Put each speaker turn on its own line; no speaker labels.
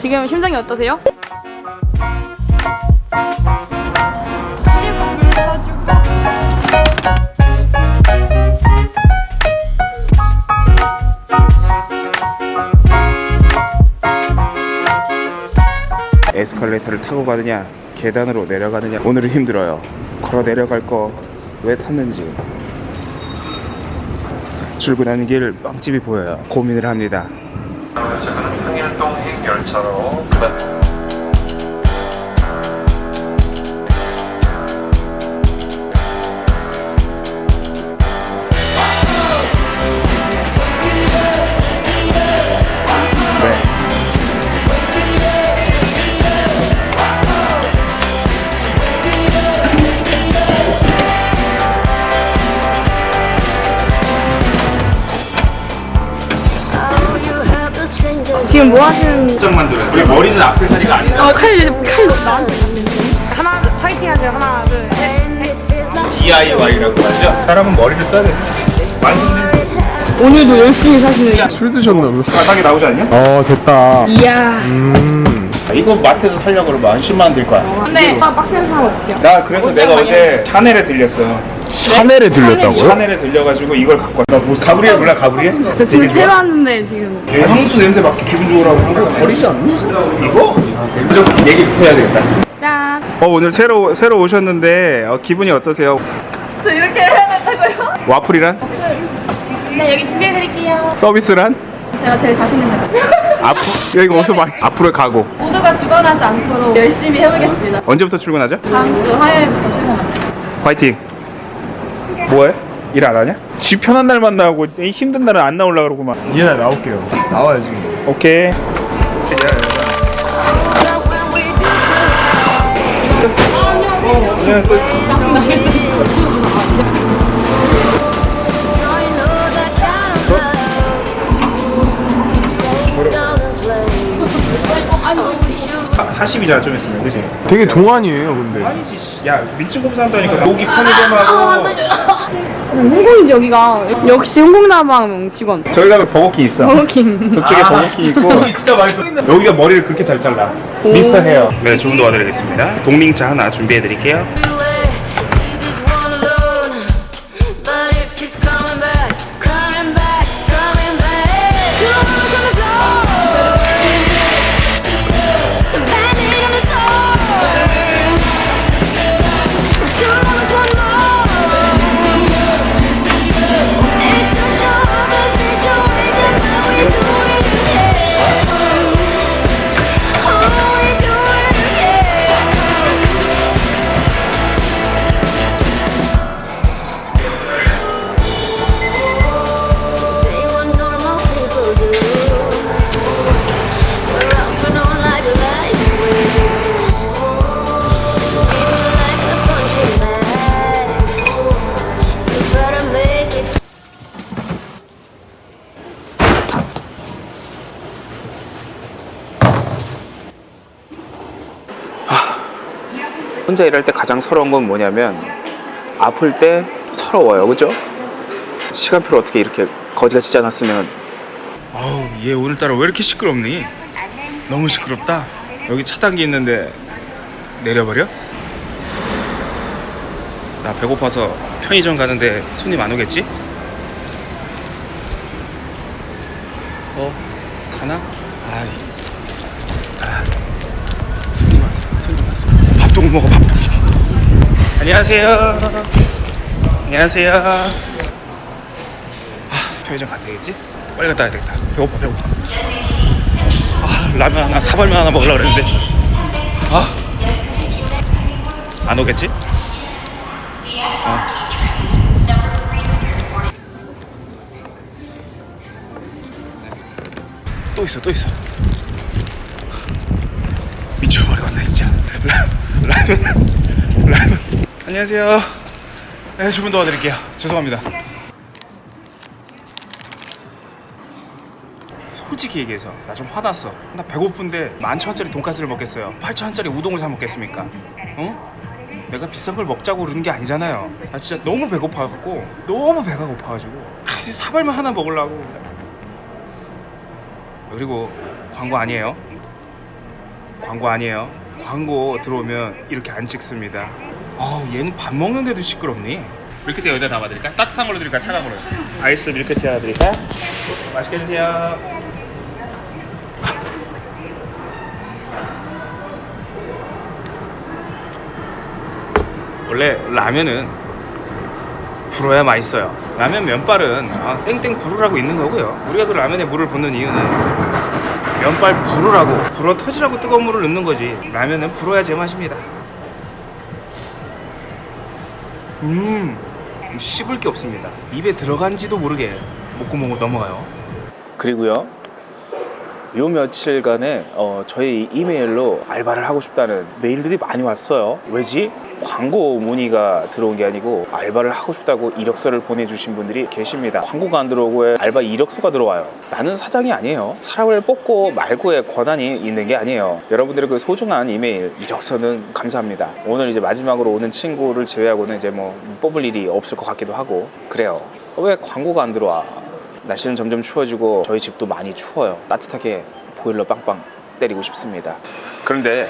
지금 심정이 어떠세요?
에스컬레이터를 타고 가느냐 계단으로 내려가느냐 오늘은 힘들어요. 걸어 내려갈 거 왜 탔는지. 출근하는 길 빵집이 보여요. 고민을 합니다
열차로
지금 뭐 하시는
장 만들어요. 우리 머리는 악세사리가 아니다.
어, 칼, 칼 나한테 갔는데 하나 파이팅 하세요. 하나 둘셋.
DIY라고 하죠? 사람은 머리를 써야 돼 완성된
오늘도 열심히 사시는
술 드셨나 봐.
바닥에 나오지 않냐?
어 됐다.
이야.
음.
이거 마트에서 살려고 그러면 한 10만 원 들 거야
근데 아, 박스 냄새 하면 어떡해요?
나 그래서 내가 어제 샤넬에 들렸어
샤넬에 들렸다고요?
샤넬에 들려가지고 이걸 갖고 왔다 뭐 가브리엘 몰라 가브리엘?
저 지금
되게 좋아.
새로 왔는데 지금
얘 향수 냄새 맡기 기분 좋으라고
버리지 않나?
이거? 무조건 얘기부터 해야 되겠다
짠!
어 오늘 새로 새로 오셨는데 어, 기분이 어떠세요?
저 이렇게 해야 된다고요?
와플이란?
네 여기 준비해드릴게요
서비스란?
제가 제일 자신 있는 거
앞으로 여기 어디서 많이 앞으로의 각오
모두가 죽어나지 않도록 열심히 해보겠습니다
언제부터 출근하죠?
다음 주 화요일부터 출근합니다
파이팅 뭐해? 일 안 하냐? 집 편한 날만 나오고 이 힘든 날은 안 나오려고 그러고만
얘나 나올게요. 나와야지.
오케이 아, 40이잖아 좀 있으면. 그지?
되게 동안이에요 근데.
아니지 씨. 야 민증 검사 한다니까 여기 편의점하고.
홍콩이지 여기가 역시 홍콩나방 직원.
저기 가면 버거킹 있어.
버거킹.
저쪽에 버거킹 있고. 진짜 맛있어. 여기가 머리를 그렇게 잘 잘라. 미스터 헤어. 네 주문 도 와드리겠습니다. 동밍차 하나 준비해 드릴게요 혼자 일할 때 가장 서러운 건 뭐냐면 아플 때 서러워요 그죠? 시간표를 어떻게 이렇게 거지같이 짜놨으면 아우 얘 오늘따라 왜 이렇게 시끄럽니? 너무 시끄럽다 여기 차단기 있는데 내려버려? 나 배고파서 편의점 가는데 손님 안 오겠지? 어? 가나? 아이 못 먹어 밥도 안녕하세요. 안녕하세요. 아, 편의점 가야 되겠지? 빨리 갔다 와야 되겠다. 배고파 배고파. 아 라면 하나 사발면 하나 먹으려고 그랬는데. 아안 오겠지? 어. 또 있어 또 있어 미쳐버리겠네 진짜. 라, 라면 라면 안녕하세요. 네 주문 도와드릴게요. 죄송합니다. 솔직히 얘기해서 나 좀 화났어. 나 배고픈데 만천원짜리 돈가스를 먹겠어요. 팔천원짜리 우동을 사 먹겠습니까? 어? 내가 비싼 걸 먹자고 그러는 게 아니잖아요. 나 진짜 너무 배고파갖고 너무 배가 고파가지고. 같이 사발면 하나 먹으려고. 그리고 광고 아니에요 광고 아니에요. 광고 들어오면 이렇게 안 찍습니다. 아우 얘는 밥 먹는데도 시끄럽니? 밀크티 여기다 담아드릴까? 따뜻한 걸로 드릴까? 차가운 걸로? 아이스 밀크티 하나 드릴까? 맛있게 드세요. 원래 라면은 불어야 맛있어요. 라면 면발은 아, 땡땡 불으라고 있는 거고요. 우리가 그 라면에 물을 붓는 이유는 면발 불으라고 불어 터지라고 뜨거운 물을 넣는 거지. 라면은 불어야 제맛입니다. 음, 씹을 게 없습니다. 입에 들어간지도 모르게 목구멍으로 넘어가요. 그리고요. 요 며칠간에 어, 저희 이메일로 알바를 하고 싶다는 메일들이 많이 왔어요. 왜지? 광고 문의가 들어온 게 아니고 알바를 하고 싶다고 이력서를 보내주신 분들이 계십니다. 광고가 안 들어오고 알바 이력서가 들어와요. 나는 사장이 아니에요. 사람을 뽑고 말고의 권한이 있는 게 아니에요. 여러분들의 그 소중한 이메일 이력서는 감사합니다. 오늘 이제 마지막으로 오는 친구를 제외하고는 이제 뭐 뽑을 일이 없을 것 같기도 하고 그래요. 왜 광고가 안 들어와? 날씨는 점점 추워지고 저희 집도 많이 추워요. 따뜻하게 보일러 빵빵 때리고 싶습니다. 그런데.